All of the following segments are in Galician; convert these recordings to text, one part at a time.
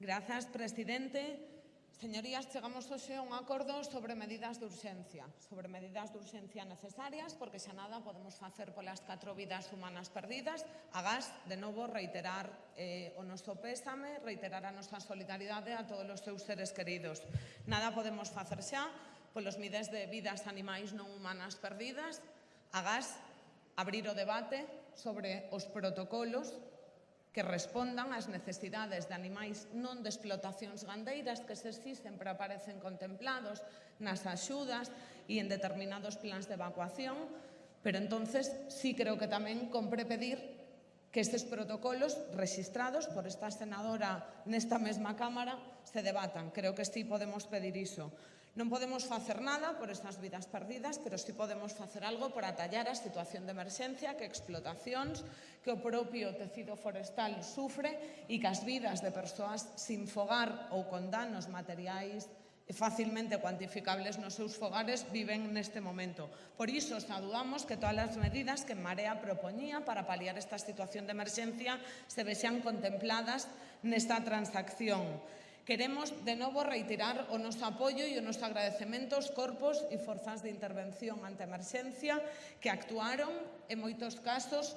Grazas, presidente. Señorías, chegamos hoxe a un acordo sobre medidas de urxencia, sobre medidas de urxencia necesarias, porque xa nada podemos facer polas catro vidas humanas perdidas. Agás, de novo, reiterar eh, o noso pésame, reiterar a nosa solidaridade a todos os seus seres queridos. Nada podemos facer xa polos mides de vidas animais non humanas perdidas. Agás, abrir o debate sobre os protocolos que respondan ás necesidades de animais non de explotacións gandeiras que se si sempre aparecen contemplados nas axudas e en determinados plans de evacuación, pero entonces sí creo que tamén compre pedir que estes protocolos registrados por esta senadora nesta mesma Cámara se debatan. Creo que sí podemos pedir iso. Non podemos facer nada por estas vidas perdidas, pero sí podemos facer algo por atallar a situación de emerxencia que explotacións, que o propio tecido forestal sufre e que as vidas de persoas sin fogar ou con danos materiais facilmente cuantificables nos seus fogares viven neste momento. Por iso, saudamos que todas as medidas que Marea propoñía para paliar esta situación de emerxencia se vexan contempladas nesta transacción. Queremos de novo reiterar o noso apoio e o noso agradecemento aos corpos e forzas de intervención ante emerxencia que actuaron en moitos casos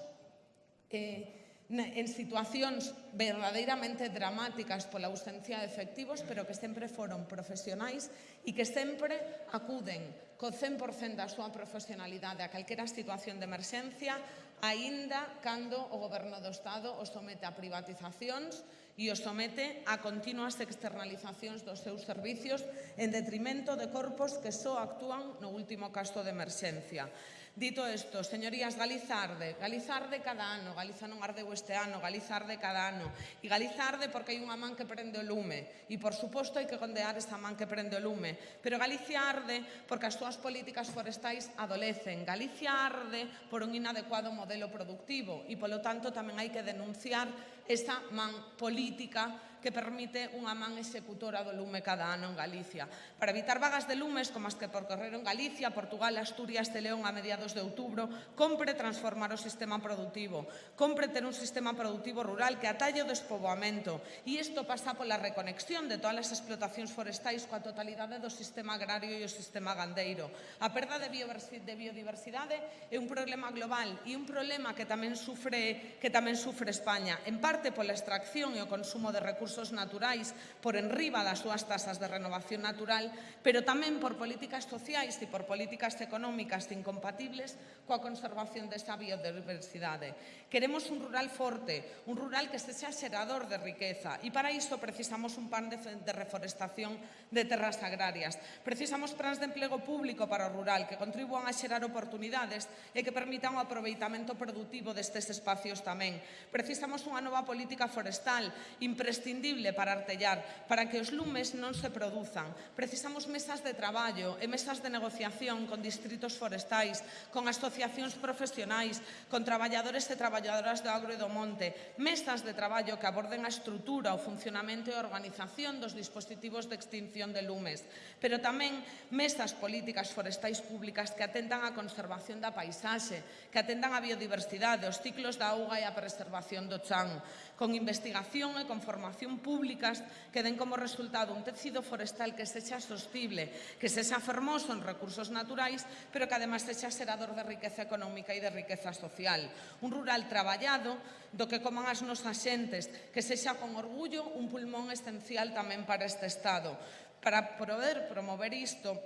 eh, en situacións verdadeiramente dramáticas pola ausencia de efectivos, pero que sempre foron profesionais e que sempre acuden co 100% da súa profesionalidade a calquera situación de emerxencia, aínda cando o goberno do Estado os somete a privatizacións, e os somete a continuas externalizacións dos seus servicios en detrimento de corpos que só actúan no último caso de emerxencia. Dito isto, señorías, Galiza arde. Galiza arde cada ano, Galiza non ardeu este ano, Galiza arde cada ano. E Galiza arde porque hai unha man que prende o lume. E, por suposto, hai que condear esta man que prende o lume. Pero Galicia arde porque as súas políticas forestais adolecen. Galicia arde por un inadecuado modelo productivo. E, polo tanto, tamén hai que denunciar esta man política que permite unha man executora do lume cada ano en Galicia. Para evitar vagas de lumes como as que percorreron Galicia, Portugal, Asturias e León a mediados de outubro, compre transformar o sistema productivo, compre ter un sistema productivo rural que atalle o despoboamento e isto pasa pola reconexión de todas as explotacións forestais coa totalidade do sistema agrario e o sistema gandeiro. A perda de biodiversidade é un problema global e un problema que tamén sufre que tamén sufre España, en parte pola extracción e o consumo de recursos recursos naturais por enriba das súas tasas de renovación natural, pero tamén por políticas sociais e por políticas económicas incompatibles coa conservación desta biodiversidade. Queremos un rural forte, un rural que sexa xerador de riqueza e para iso precisamos un plan de, de reforestación de terras agrarias. Precisamos plans de emplego público para o rural que contribúan a xerar oportunidades e que permitan o aproveitamento productivo destes espacios tamén. Precisamos unha nova política forestal imprescindible imprescindible para artellar, para que os lumes non se produzan. Precisamos mesas de traballo e mesas de negociación con distritos forestais, con asociacións profesionais, con traballadores e traballadoras do agro e do monte, mesas de traballo que aborden a estrutura, o funcionamento e a organización dos dispositivos de extinción de lumes, pero tamén mesas políticas forestais públicas que atendan á conservación da paisaxe, que atendan á biodiversidade, os ciclos da auga e a preservación do chan, con investigación e con formación administración públicas que den como resultado un tecido forestal que sexa sostible, que sexa fermoso en recursos naturais, pero que ademais sexa serador de riqueza económica e de riqueza social. Un rural traballado do que coman as nosas xentes, que sexa con orgullo un pulmón esencial tamén para este Estado. Para poder promover isto,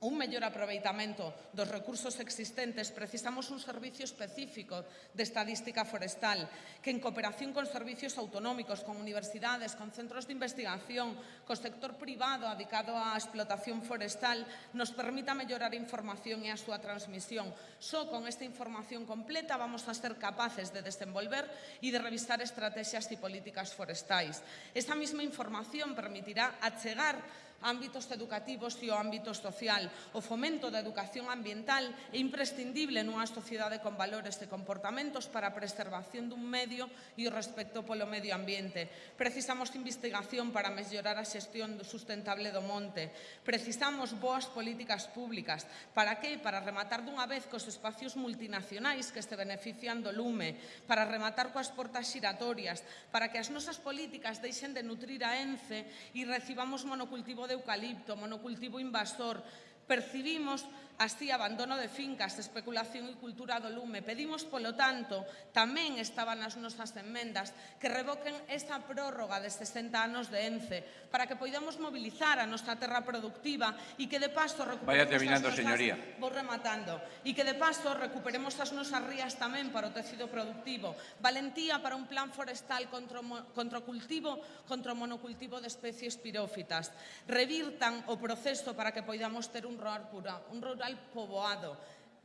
un mellor aproveitamento dos recursos existentes, precisamos un servicio específico de estadística forestal que en cooperación con servicios autonómicos, con universidades, con centros de investigación, co sector privado dedicado á explotación forestal, nos permita mellorar a información e a súa transmisión. Só con esta información completa vamos a ser capaces de desenvolver e de revisar estrategias e políticas forestais. Esta mesma información permitirá achegar ámbitos educativos e o ámbito social. O fomento da educación ambiental é imprescindible nunha sociedade con valores e comportamentos para a preservación dun medio e o respecto polo medio ambiente. Precisamos investigación para mellorar a xestión sustentable do monte. Precisamos boas políticas públicas. Para que? Para rematar dunha vez cos espacios multinacionais que se benefician do lume, para rematar coas portas xiratorias, para que as nosas políticas deixen de nutrir a ENCE e recibamos monocultivo de eucalipto, monocultivo invasor, percibimos así abandono de fincas, especulación e cultura do lume. Pedimos, polo tanto, tamén estaban as nosas enmendas, que revoquen esta prórroga de 60 anos de ENCE, para que poidamos mobilizar a nosa terra productiva e que de paso recuperemos Vaya terminando, as nosas... señoría. Vou rematando. E que de paso recuperemos as nosas rías tamén para o tecido productivo. Valentía para un plan forestal contra o, contra o cultivo, contra o monocultivo de especies pirófitas. Revirtan o proceso para que poidamos ter un rural pura, un rural total poboado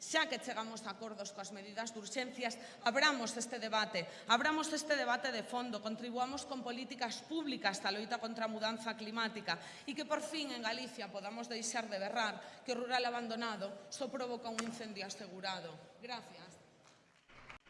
xa que chegamos a acordos coas medidas de urxencias, abramos este debate, abramos este debate de fondo, contribuamos con políticas públicas a loita contra a mudanza climática e que por fin en Galicia podamos deixar de berrar que o rural abandonado só provoca un incendio asegurado. Gracias.